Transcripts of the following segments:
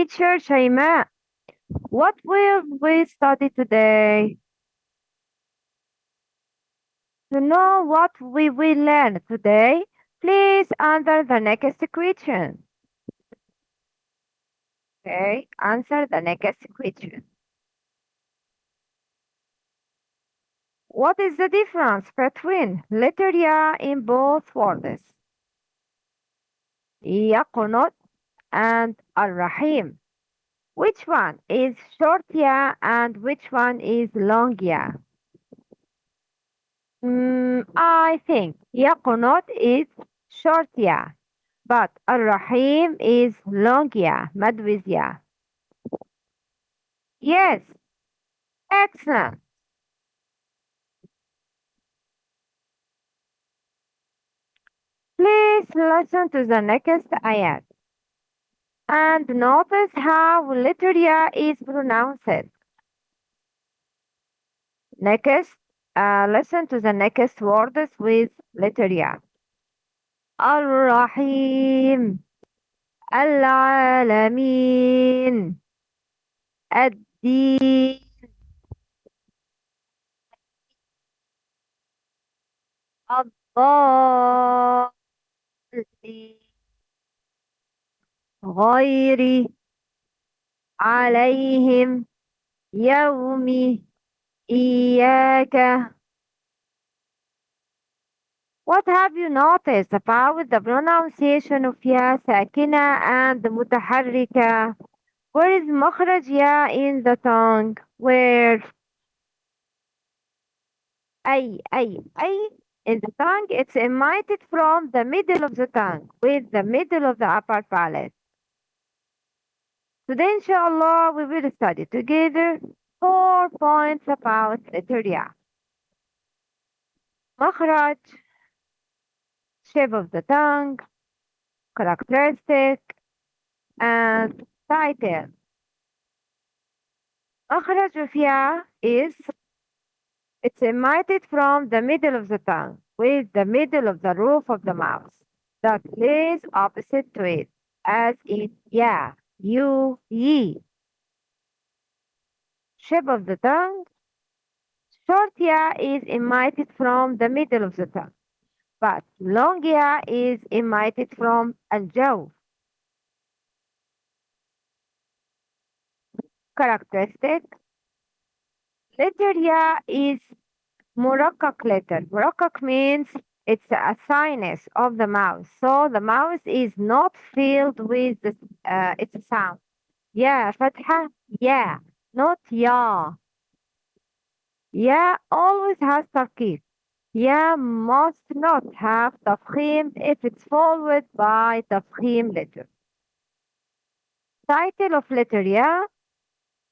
Teacher Shaima, what will we study today? To know what we will learn today, please answer the next question. Okay, answer the next question. What is the difference between letter ya in both words? يقنط and Ar-Rahim. Which one is short ya and which one is long ya? Mm, I think yaqunot is short ya, but Ar-Rahim is long ya, mad ya. Yes, excellent. Please listen to the next ayat and notice how letter ya is pronounced. Next, uh, listen to the next words with letter ya. الرحيم العالمين الدين الضالين غير عليهم يوم إياك What have you noticed about the pronunciation of يا ساكنة and متحركة? Where is مخرج يا in the tongue? Where? أي أي أي in the tongue it's emitted from the middle of the tongue with the middle of the upper palate. Today, inshallah, we will study together four points about the Ya. Makhraj, shape of the tongue, characteristic, and title. Makhraj of Ya is it's emitted from the middle of the tongue with the middle of the roof of the mouth that lays opposite to it as in Ya you, ye. Shape of the tongue. Short ya is emitted from the middle of the tongue, but long ya is emitted from al-jawf. Characteristic. Letter ya is murakkak letter. Murakkak means it's a sinus of the mouth. So the mouth is not filled with the, uh, its sound. Yeah, fatha, yeah, not ya. Yeah always has tarqiq. Yeah must not have tafkhim if it's followed by tafkhim letter. Title of letter, yeah.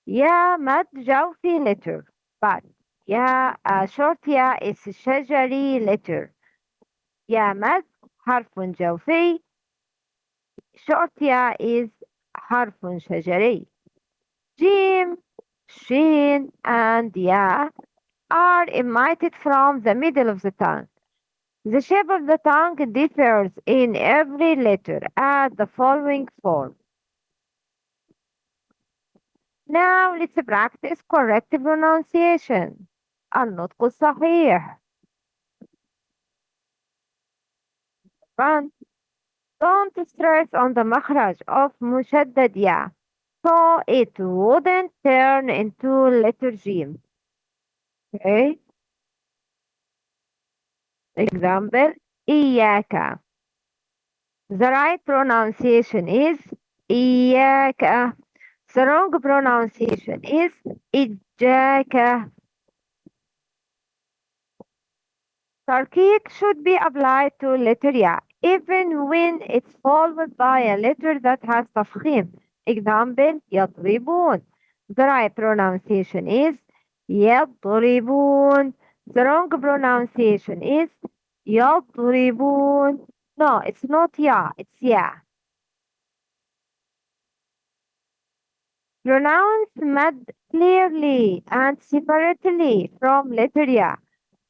Yeah mad jawfi letter. But yeah, uh, short yeah is shajari letter. يا مد حرف جوفي short يا is حرف شجري جيم شين and يا are emitted from the middle of the tongue. The shape of the tongue differs in every letter as the following form. Now let's practice correct pronunciation. النطق الصحيح. front. Don't stress on the makhraj of mushaddad ya, so it wouldn't turn into letter. Okay. Example, iyaka. The right pronunciation is iyaka. The wrong pronunciation is ijaka. Tarqiq should be applied to letter ya even when it's followed by a letter that has tafkhim. Example, يضربون. The right pronunciation is يضربون. The wrong pronunciation is يضربون. No, it's not ya, it's ya. Pronounce mad clearly and separately from letter ya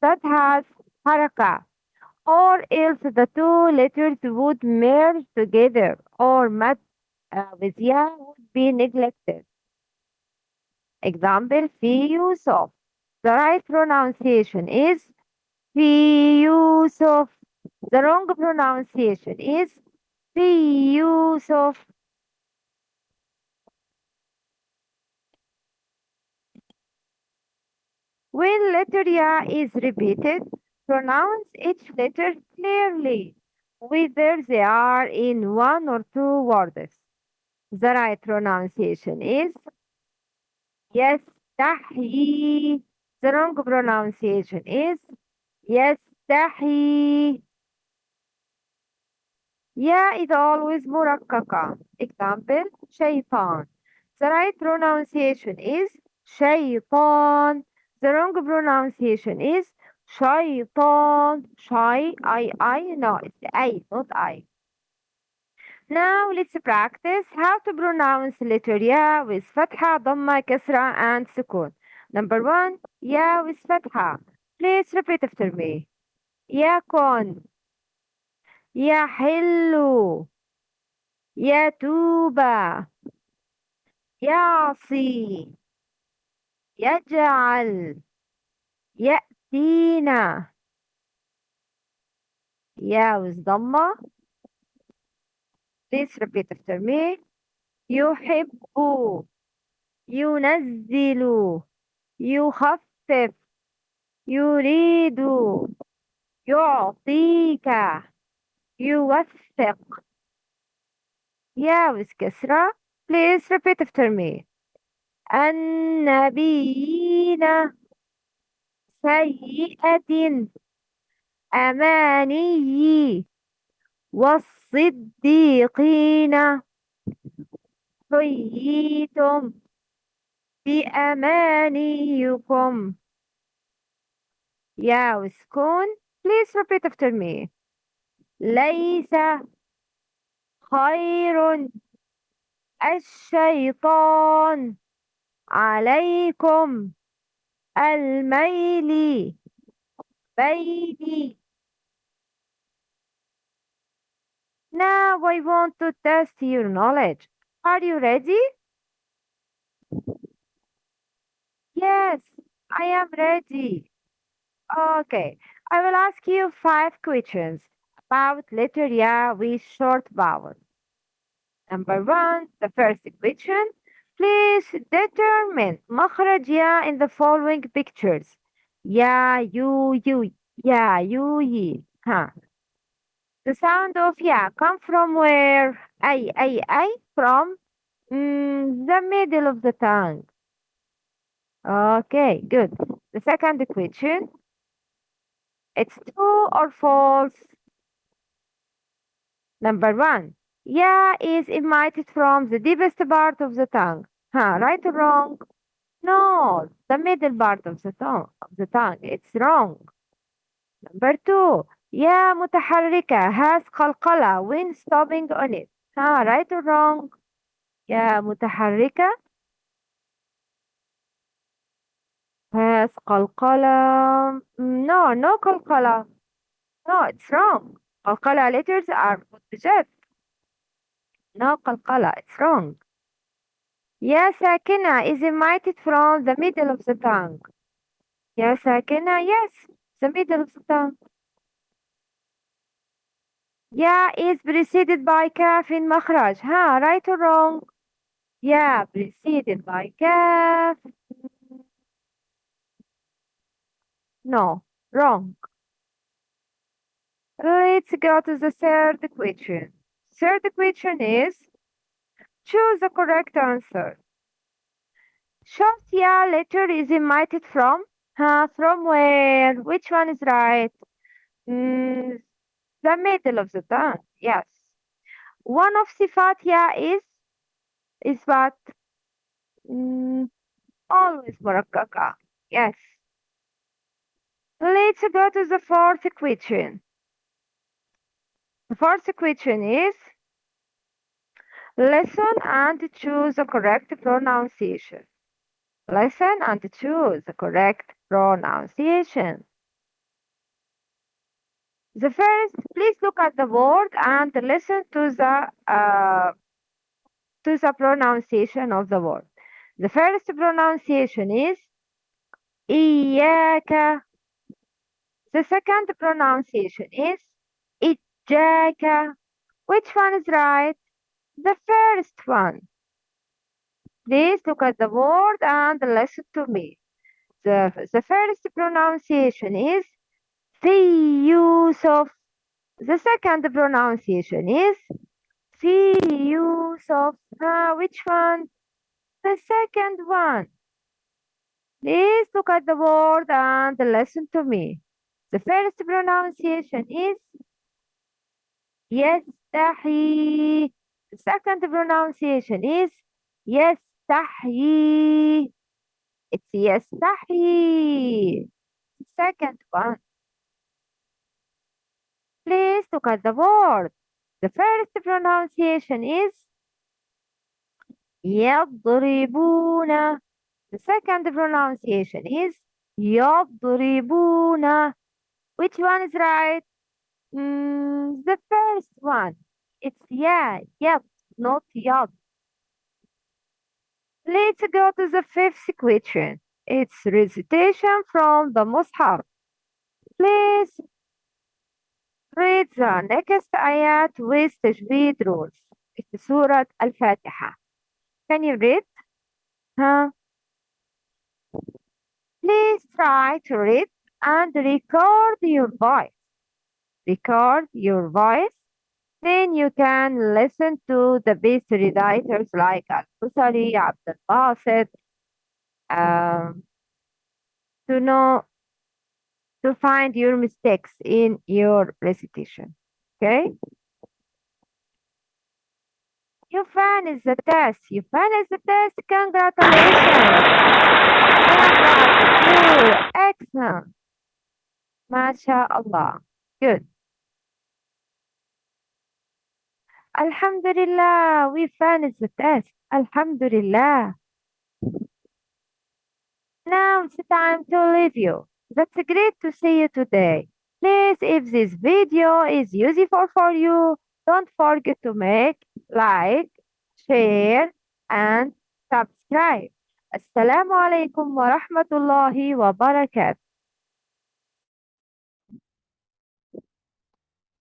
that has haraka, or else the two letters would merge together, or mad uh, with ya would be neglected. Example, في يوسف. The right pronunciation is في يوسف. The wrong pronunciation is في يوسف. When letter ya is repeated, Pronounce each letter clearly, whether they are in one or two words. The right pronunciation is yes, tahi. The wrong pronunciation is yes, tahi. Yeah it's always murakkaka. Example, shaitan. The right pronunciation is shaitan. The wrong pronunciation is شيطان. Shy, I, I, no, it's I, not I. Now let's practice how to pronounce letter يا with فتحة ضمة كسرة and سكون. Number one, يا with فتحة. Please repeat after me. يكن يحل يتوب يعصي يجعل يأتينا يا with ضمة please repeat after me. يحب ينزل يخفف يريد يعطيك يوثق. يا with كسرة please repeat after me. النبيين. سيئة أماني والصديقين حييتم بأمانيكم. يا وسكون please repeat after me. ليس خير الشيطان عليكم الميل بيني Now I want to test your knowledge. Are you ready? Yes, I am ready. Okay, I will ask you five questions about letter Ya with short vowel. Number one, the first question. Please determine مخرج يا in the following pictures. يا يو يو يا يو يي. Huh. The sound of ya come from where? أي أي أي from mm, the middle of the tongue. Okay, good. The second question. It's true or false? Number one. yeah, is emitted from the deepest part of the tongue. Huh, right or wrong? No, the middle part of the tongue. Of the tongue. It's wrong. Number two, yeah, mutaharrika has qalqala when stopping on it. Huh, right or wrong? Yeah, mutaharrika has qalqala. Mm, no, no qalqala. No, it's wrong. Qalqala letters are mutajar. No qalqala, it's wrong. Yes, sakina is emitted from the middle of the tongue. Yes, sakina, yes, the middle of the tongue. Yeah, is preceded by kaf in makhraj. Huh, right or wrong? Yeah, preceded by kaf. No, wrong. Let's go to the third question. So the question is, choose the correct answer. Shortia letter is emitted from? Uh, from where? Which one is right? Mm, the middle of the tongue, yes. One of sifatia is is what? Mm, always murakaka, yes. Let's go to the fourth question. The fourth question is listen and choose the correct pronunciation. Listen and choose the correct pronunciation. The first, please look at the word and listen to the uh, to the pronunciation of the word. The first pronunciation is إياك. The second pronunciation is Jake, Which one is right? The first one. Please look at the word and listen to me. The, the first pronunciation is the use of. The second pronunciation is the use of. Uh, which one? The second one. Please look at the word and listen to me. The first pronunciation is يستحي. The second pronunciation is يستحيي. It's يستحيي. Second one. Please look at the word. The first pronunciation is يضربون. The second pronunciation is يضربون. Which one is right? Mm, the first one. It's yeah, yep, not yad. Let's go to the fifth question. It's recitation from the Mus'haf. Please read the next ayat with tajweed rules. It's Surah Al-Fatiha. Can you read? Huh? Please try to read and record your voice. Record your voice. Then you can listen to the best reciters like Al-Husary, Abdul Basit, um, to know to find your mistakes in your recitation. Okay? You finished the test. You finished the test. Congratulations. Congratulations. Excellent. MashaAllah. Good. Alhamdulillah. We finished the test. Alhamdulillah. Now it's time to leave you. That's great to see you today. Please, if this video is useful for you, don't forget to make like, share, and subscribe. Assalamu alaikum wa rahmatullahi wa barakatuh.